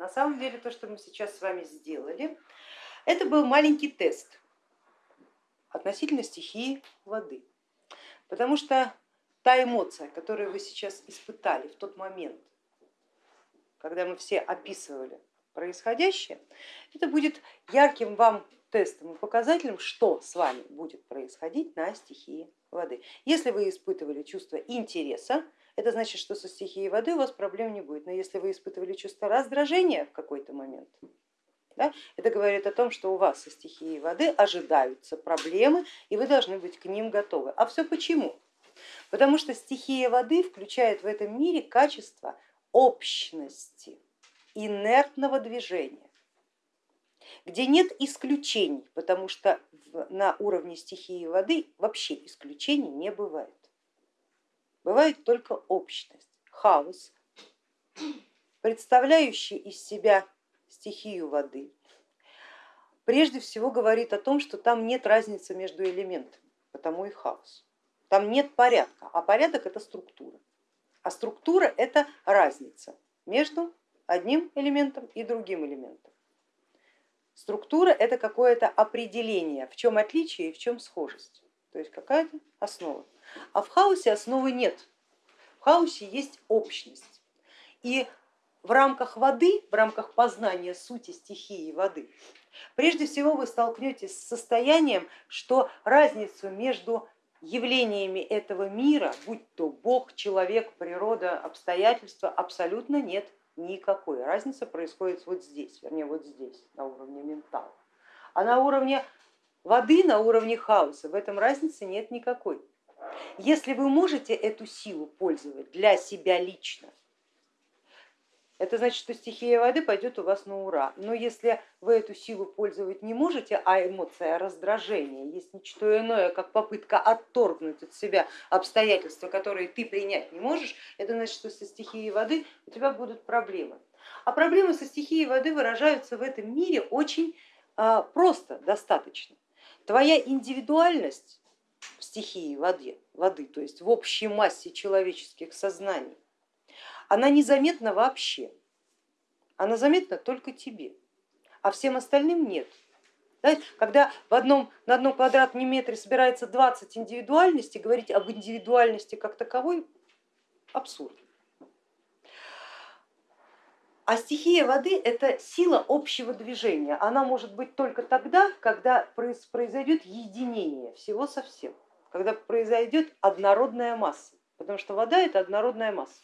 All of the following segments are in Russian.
На самом деле то, что мы сейчас с вами сделали, это был маленький тест относительно стихии воды. Потому что та эмоция, которую вы сейчас испытали в тот момент, когда мы все описывали происходящее, это будет ярким вам тестом и показателем, что с вами будет происходить на стихии воды. Если вы испытывали чувство интереса, это значит, что со стихией воды у вас проблем не будет. Но если вы испытывали чувство раздражения в какой-то момент, да, это говорит о том, что у вас со стихией воды ожидаются проблемы, и вы должны быть к ним готовы. А все почему? Потому что стихия воды включает в этом мире качество общности, инертного движения где нет исключений, потому что на уровне стихии воды вообще исключений не бывает. Бывает только общность, хаос, представляющий из себя стихию воды, прежде всего говорит о том, что там нет разницы между элементами, потому и хаос. Там нет порядка, а порядок это структура. А структура это разница между одним элементом и другим элементом. Структура это какое-то определение, в чем отличие и в чем схожесть, то есть какая-то основа. А в хаосе основы нет, в хаосе есть общность. И в рамках воды, в рамках познания сути стихии воды, прежде всего вы столкнетесь с состоянием, что разницу между явлениями этого мира, будь то Бог, человек, природа, обстоятельства, абсолютно нет никакой. Разница происходит вот здесь, вернее вот здесь, на уровне ментала. А на уровне воды, на уровне хаоса в этом разницы нет никакой. Если вы можете эту силу пользовать для себя лично, это значит, что стихия воды пойдет у вас на ура. Но если вы эту силу пользовать не можете, а эмоция раздражения есть ничто иное, как попытка отторгнуть от себя обстоятельства, которые ты принять не можешь, это значит, что со стихией воды у тебя будут проблемы. А проблемы со стихией воды выражаются в этом мире очень а, просто, достаточно. Твоя индивидуальность в стихии воды, воды, то есть в общей массе человеческих сознаний, она незаметна вообще, она заметна только тебе, а всем остальным нет. Когда в одном, на одном квадратном метре собирается 20 индивидуальностей, говорить об индивидуальности как таковой абсурд. А стихия воды это сила общего движения. Она может быть только тогда, когда произойдет единение всего со всем, когда произойдет однородная масса, потому что вода это однородная масса.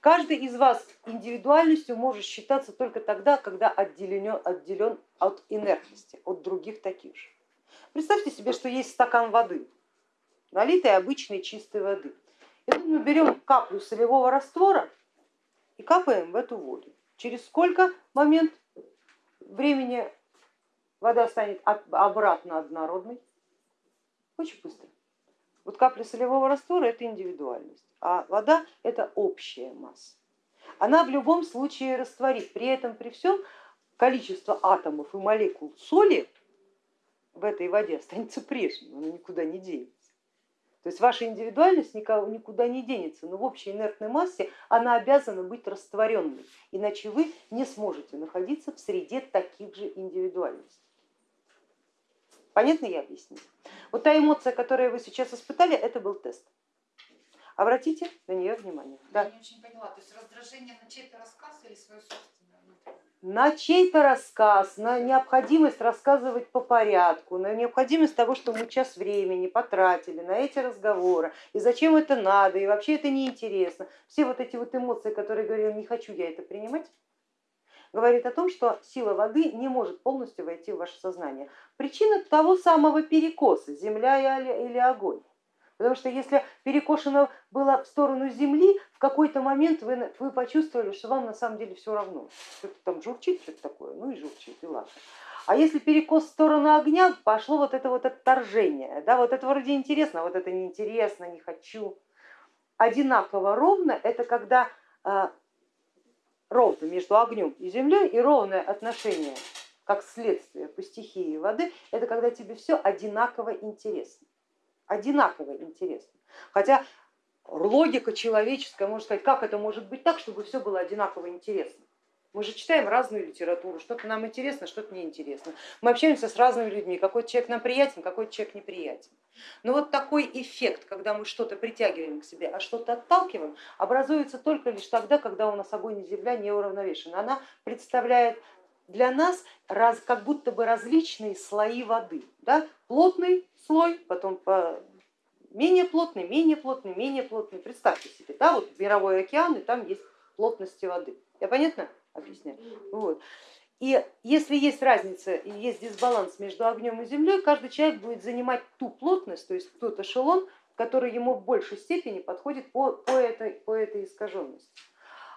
Каждый из вас индивидуальностью может считаться только тогда, когда отделен, отделен от инертности, от других таких же. Представьте себе, что есть стакан воды, налитой обычной чистой воды. И тут мы берем каплю солевого раствора и капаем в эту воду. Через сколько момент времени вода станет обратно однородной? Очень быстро. Вот капля солевого раствора это индивидуальность а вода это общая масса. Она в любом случае растворит, при этом при всем количество атомов и молекул соли в этой воде останется прежним, она никуда не денется. То есть ваша индивидуальность никуда не денется, но в общей инертной массе она обязана быть растворенной, иначе вы не сможете находиться в среде таких же индивидуальностей. Понятно я объяснила? Вот та эмоция, которую вы сейчас испытали, это был тест. Обратите на нее внимание. Да. Я не очень поняла, то есть раздражение на чей-то рассказ или свое собственное? На чей-то рассказ, на необходимость рассказывать по порядку, на необходимость того, что мы час времени потратили на эти разговоры, и зачем это надо, и вообще это неинтересно. Все вот эти вот эмоции, которые говорил, не хочу я это принимать, говорит о том, что сила воды не может полностью войти в ваше сознание. Причина того самого перекоса, земля или огонь. Потому что если перекошено было в сторону земли, в какой-то момент вы, вы почувствовали, что вам на самом деле все равно. Что-то там журчит, что-то такое, ну и журчит, и ладно. А если перекос в сторону огня, пошло вот это вот отторжение. Да, вот это вроде интересно, а вот это неинтересно, не хочу. Одинаково ровно это когда а, ровно между огнем и землей и ровное отношение как следствие по стихии воды, это когда тебе все одинаково интересно одинаково интересно. Хотя логика человеческая может сказать, как это может быть так, чтобы все было одинаково интересно. Мы же читаем разную литературу, что-то нам интересно, что-то неинтересно. Мы общаемся с разными людьми, какой человек нам приятен, какой человек неприятен. Но вот такой эффект, когда мы что-то притягиваем к себе, а что-то отталкиваем, образуется только лишь тогда, когда у нас огонь и земля не уравновешены. Она представляет для нас раз, как будто бы различные слои воды. Да? Плотный слой, потом по менее плотный, менее плотный, менее плотный. Представьте себе, да, вот мировой океан, и там есть плотности воды. Я понятно объясняю? Вот. И если есть разница есть дисбаланс между огнем и землей, каждый человек будет занимать ту плотность, то есть тот эшелон, который ему в большей степени подходит по, по, этой, по этой искаженности.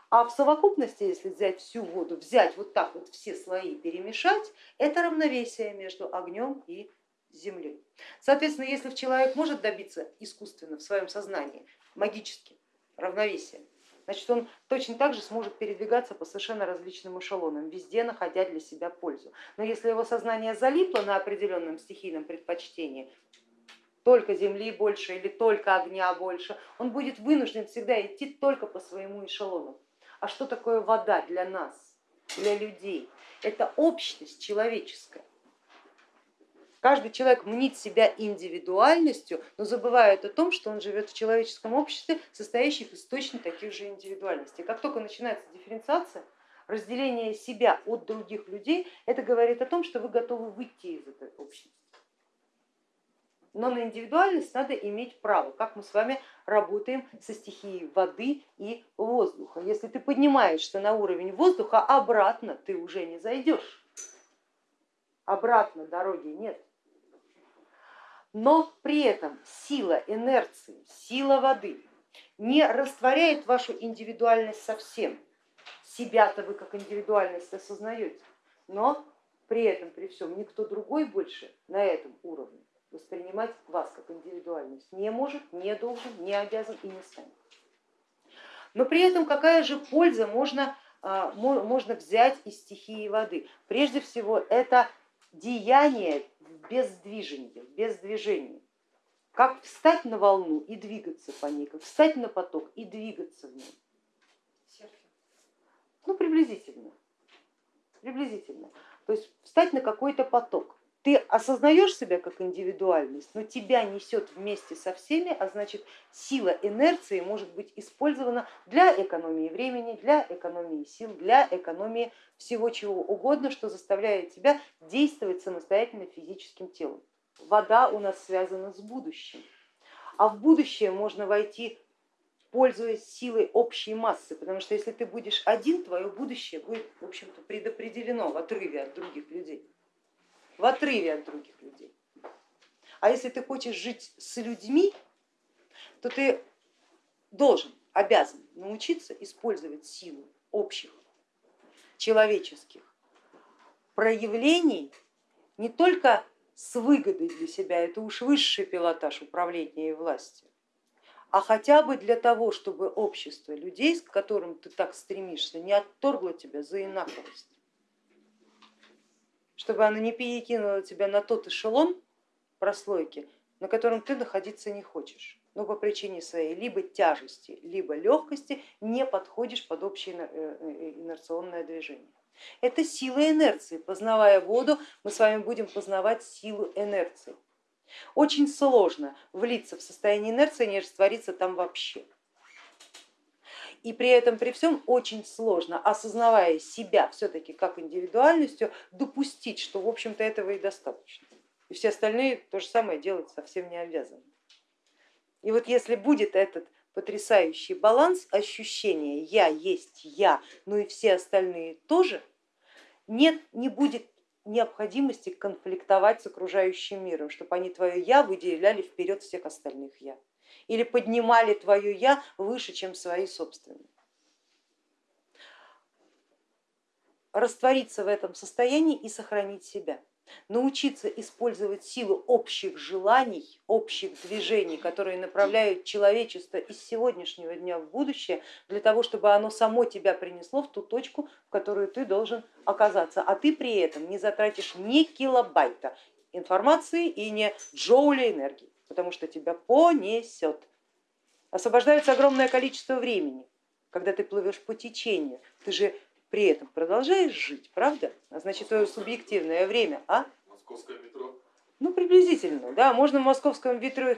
А в совокупности, если взять всю воду, взять вот так вот все слои, перемешать, это равновесие между огнем и землей. Соответственно, если человек может добиться искусственно в своем сознании, магически, равновесия, значит он точно так же сможет передвигаться по совершенно различным эшелонам, везде находя для себя пользу. Но если его сознание залипло на определенном стихийном предпочтении, только земли больше или только огня больше, он будет вынужден всегда идти только по своему эшелону. А что такое вода для нас, для людей? Это общность человеческая. Каждый человек мнит себя индивидуальностью, но забывает о том, что он живет в человеческом обществе, состоящем из точно таких же индивидуальностей. Как только начинается дифференциация, разделение себя от других людей, это говорит о том, что вы готовы выйти из этой общности. Но на индивидуальность надо иметь право, как мы с вами работаем со стихией воды и воздуха. Если ты поднимаешься на уровень воздуха, обратно ты уже не зайдешь. Обратно дороги нет но при этом сила инерции, сила воды не растворяет вашу индивидуальность совсем. Себя-то вы как индивидуальность осознаете, но при этом, при всем, никто другой больше на этом уровне воспринимать вас как индивидуальность не может, не должен, не обязан и не станет. Но при этом какая же польза можно, а, можно взять из стихии воды? Прежде всего это деяние без движения, без движения. Как встать на волну и двигаться по ней, как встать на поток и двигаться в нем. Ну, приблизительно. Приблизительно. То есть встать на какой-то поток. Ты осознаешь себя как индивидуальность, но тебя несет вместе со всеми, а значит сила инерции может быть использована для экономии времени, для экономии сил, для экономии всего чего угодно, что заставляет тебя действовать самостоятельно физическим телом. Вода у нас связана с будущим, а в будущее можно войти пользуясь силой общей массы, потому что если ты будешь один, твое будущее будет в общем-то предопределено в отрыве от других людей, в отрыве от других людей. А если ты хочешь жить с людьми, то ты должен, обязан научиться использовать силу общих человеческих проявлений не только с выгодой для себя, это уж высший пилотаж управления и власти, а хотя бы для того, чтобы общество людей, к которым ты так стремишься, не отторгло тебя за инаковость, чтобы оно не перекинуло тебя на тот эшелон прослойки, на котором ты находиться не хочешь но по причине своей либо тяжести, либо легкости не подходишь под общее э, э, инерционное движение. Это сила инерции. Познавая воду, мы с вами будем познавать силу инерции. Очень сложно влиться в состояние инерции, не раствориться там вообще. И при этом, при всем, очень сложно, осознавая себя все-таки как индивидуальностью, допустить, что в общем-то этого и достаточно. И все остальные то же самое делать совсем не обязаны. И вот если будет этот потрясающий баланс ощущения я есть я, ну и все остальные тоже, нет, не будет необходимости конфликтовать с окружающим миром, чтобы они твое я выделяли вперед всех остальных я или поднимали твое я выше, чем свои собственные. Раствориться в этом состоянии и сохранить себя. Научиться использовать силу общих желаний, общих движений, которые направляют человечество из сегодняшнего дня в будущее, для того, чтобы оно само тебя принесло в ту точку, в которую ты должен оказаться, а ты при этом не затратишь ни килобайта информации и не джоуля энергии, потому что тебя понесет. Освобождается огромное количество времени, когда ты плывешь по течению, ты же при этом продолжаешь жить, правда? А значит твое субъективное время, а? Московское метро. Ну, приблизительно, да. Можно в московском метро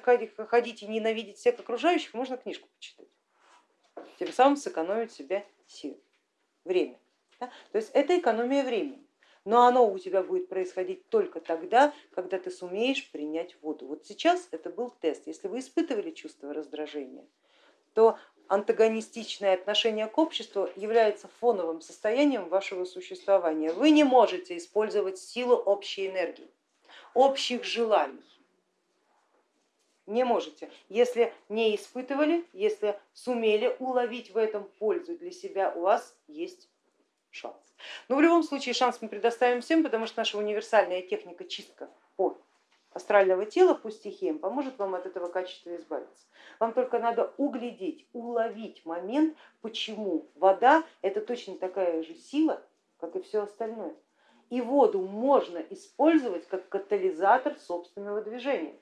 ходить и ненавидеть всех окружающих, можно книжку почитать. Тем самым сэкономить себе силы, время. Да? То есть это экономия времени. Но оно у тебя будет происходить только тогда, когда ты сумеешь принять воду. Вот сейчас это был тест. Если вы испытывали чувство раздражения, то антагонистичное отношение к обществу является фоновым состоянием вашего существования. Вы не можете использовать силу общей энергии, общих желаний. Не можете, если не испытывали, если сумели уловить в этом пользу для себя, у вас есть шанс. Но в любом случае шанс мы предоставим всем, потому что наша универсальная техника чистка по астрального тела по стихиям поможет вам от этого качества избавиться. Вам только надо углядеть, уловить момент, почему вода это точно такая же сила, как и все остальное. И воду можно использовать как катализатор собственного движения.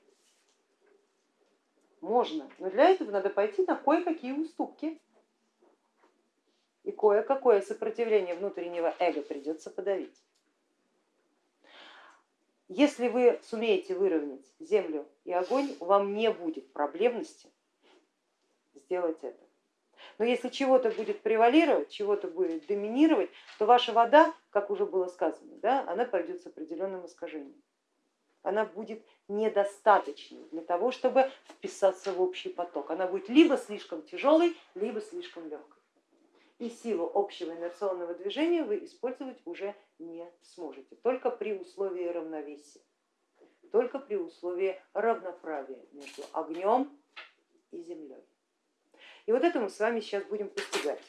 Можно, но для этого надо пойти на кое-какие уступки и кое-какое сопротивление внутреннего эго придется подавить. Если вы сумеете выровнять землю и огонь, вам не будет проблемности сделать это. Но если чего-то будет превалировать, чего-то будет доминировать, то ваша вода, как уже было сказано, да, она пойдет с определенным искажением. Она будет недостаточной для того, чтобы вписаться в общий поток. Она будет либо слишком тяжелой, либо слишком легкой и силу общего инерционного движения вы использовать уже не сможете, только при условии равновесия, только при условии равноправия между огнем и землей. И вот это мы с вами сейчас будем постигать.